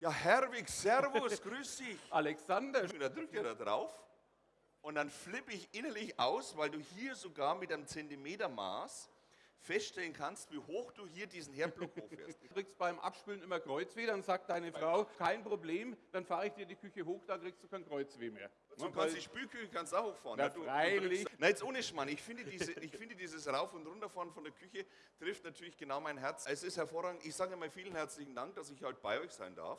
Ja, Herwig, Servus, grüß dich. Alexander, Da drückt ihr da drauf und dann flippe ich innerlich aus, weil du hier sogar mit einem Zentimetermaß feststellen kannst, wie hoch du hier diesen Herdblock hochfährst. du kriegst beim Abspülen immer Kreuzweh, dann sagt deine Frau, kein Problem, dann fahre ich dir die Küche hoch, da kriegst du kein Kreuzweh mehr. So kannst die Spülküche kannst auch hochfahren. Na, ja, Du- freilich. Du Na, jetzt ohne Schmarrn. Ich finde, diese, ich finde, dieses Rauf- und Runterfahren von der Küche trifft natürlich genau mein Herz. Es ist hervorragend. Ich sage mal vielen herzlichen Dank, dass ich halt bei euch sein darf.